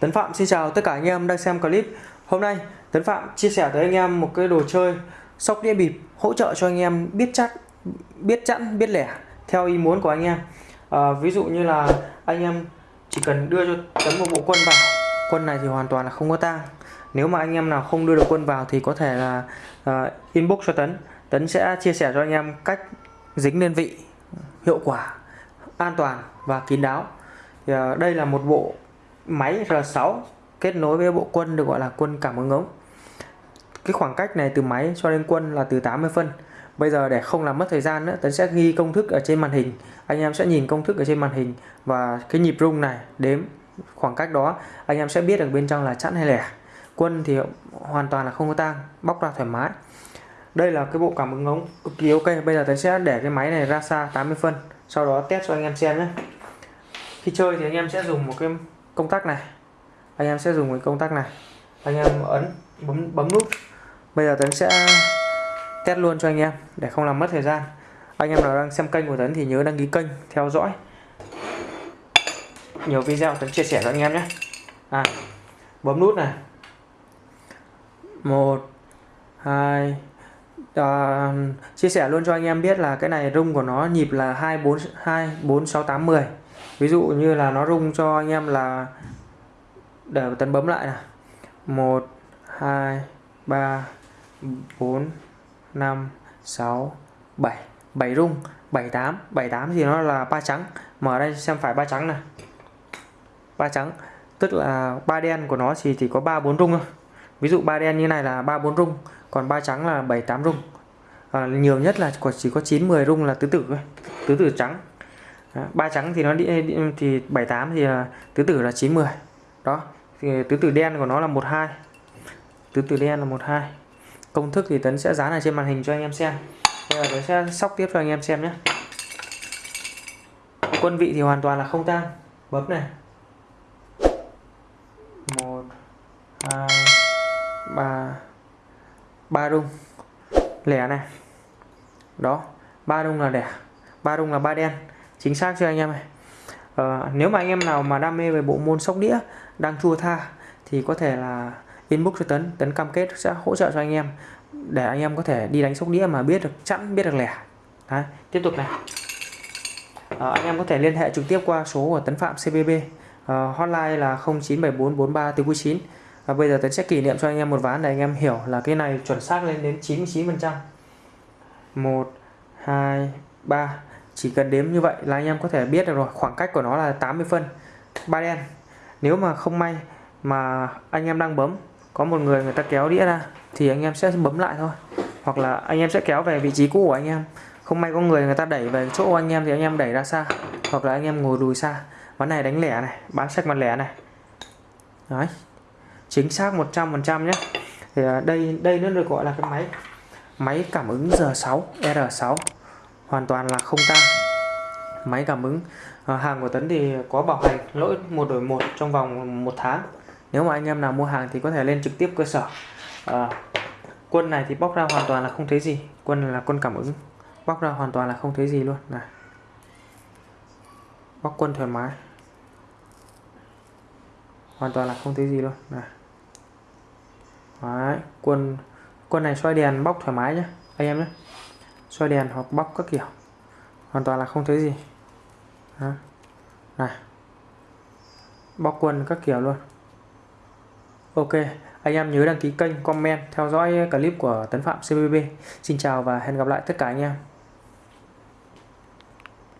Tấn Phạm xin chào tất cả anh em đang xem clip. Hôm nay Tấn Phạm chia sẻ tới anh em một cái đồ chơi sóc đĩa bịp hỗ trợ cho anh em biết chắc biết chẵn biết lẻ theo ý muốn của anh em. À, ví dụ như là anh em chỉ cần đưa cho Tấn một bộ quân vào quân này thì hoàn toàn là không có tang. Nếu mà anh em nào không đưa được quân vào thì có thể là uh, inbox cho Tấn. Tấn sẽ chia sẻ cho anh em cách dính đơn vị hiệu quả an toàn và kín đáo. Thì, uh, đây là một bộ máy R6 kết nối với bộ quân được gọi là quân cảm ứng ống. Cái khoảng cách này từ máy cho đến quân là từ 80 phân. Bây giờ để không làm mất thời gian nữa, Tấn sẽ ghi công thức ở trên màn hình. Anh em sẽ nhìn công thức ở trên màn hình và cái nhịp rung này đếm khoảng cách đó, anh em sẽ biết được bên trong là chẵn hay lẻ. Quân thì hoàn toàn là không có tang, bóc ra thoải mái. Đây là cái bộ cảm ứng ống, cực kỳ ok. Bây giờ Tấn sẽ để cái máy này ra xa 80 phân, sau đó test cho anh em xem nhé. Khi chơi thì anh em sẽ dùng một cái công tắc này. Anh em sẽ dùng cái công tắc này. Anh em ấn bấm bấm nút. Bây giờ Tấn sẽ test luôn cho anh em để không làm mất thời gian. Anh em nào đang xem kênh của Tấn thì nhớ đăng ký kênh theo dõi. Nhiều video Tấn chia sẻ cho anh em nhé. À, bấm nút này. Một hai à, chia sẻ luôn cho anh em biết là cái này rung của nó nhịp là hai bốn hai bốn sáu tám mười ví dụ như là nó rung cho anh em là để tấn bấm lại này. Một hai ba bốn năm sáu bảy. Bảy rung bảy tám. Bảy tám thì nó là ba trắng. Mở đây xem phải ba trắng này. Ba trắng. Tức là ba đen của nó thì chỉ có ba bốn rung thôi. Ví dụ ba đen như này là ba bốn rung. Còn ba trắng là bảy tám rung. À, nhiều nhất là chỉ có 9 10 rung là tứ tử thôi. Tứ tử trắng ba trắng thì nó đi, thì 78 thì à, tứ tử là 90 đó thì tứ tử đen của nó là 12 tứ tử đen là 12 công thức thì Tấn sẽ dán ở trên màn hình cho anh em xem. Bây giờ Tấn sẽ sóc tiếp cho anh em xem nhé. Quân vị thì hoàn toàn là không tan bấm này. 1 2 3 3 đung lẻ này. Đó ba đung là lẻ. Ba đung là ba đen chính xác cho anh em này à, ờ, nếu mà anh em nào mà đam mê về bộ môn sóc đĩa đang chua tha thì có thể là inbox cho Tấn. Tấn cam kết sẽ hỗ trợ cho anh em để anh em có thể đi đánh sóc đĩa mà biết được chẵn biết được lẻ. Đấy, tiếp tục này. À, anh em có thể liên hệ trực tiếp qua số của Tấn Phạm CBB à, ờ, hotline là 097443 từ 9 và bây giờ Tấn sẽ kỷ niệm cho anh em một ván để anh em hiểu là cái này chuẩn xác lên đến 99% 1 2 3 chỉ cần đếm như vậy là anh em có thể biết được rồi. Khoảng cách của nó là 80 phân. Ba đen. Nếu mà không may mà anh em đang bấm, có một người người ta kéo đĩa ra, thì anh em sẽ bấm lại thôi. Hoặc là anh em sẽ kéo về vị trí cũ của anh em. Không may có người người ta đẩy về chỗ anh em thì anh em đẩy ra xa. Hoặc là anh em ngồi lùi xa. Ván này đánh lẻ này. Bán sách mặt lẻ này. Đấy. Chính xác 100% nhé. Thì à, đây đây nó được gọi là cái máy. Máy cảm ứng R6 R6 hoàn toàn là không tăng máy cảm ứng à, hàng của Tấn thì có bảo hành lỗi một đổi một trong vòng một tháng. Nếu mà anh em nào mua hàng thì có thể lên trực tiếp cơ sở. À, quân này thì bóc ra hoàn toàn là không thấy gì. Quân là quân cảm ứng. Bóc ra hoàn toàn là không thấy gì luôn. Này. Bóc quân thoải mái. Hoàn toàn là không thấy gì luôn. Này. Đấy, quân quân này xoay đèn bóc thoải mái nhé anh em nhé xoay đèn hoặc bóc các kiểu. Hoàn toàn là không thấy gì. Đó. này. Bóc quần các kiểu luôn. Ok, anh em nhớ đăng ký kênh, comment, theo dõi clip của Tấn Phạm CBB xin chào và hẹn gặp lại tất cả anh em.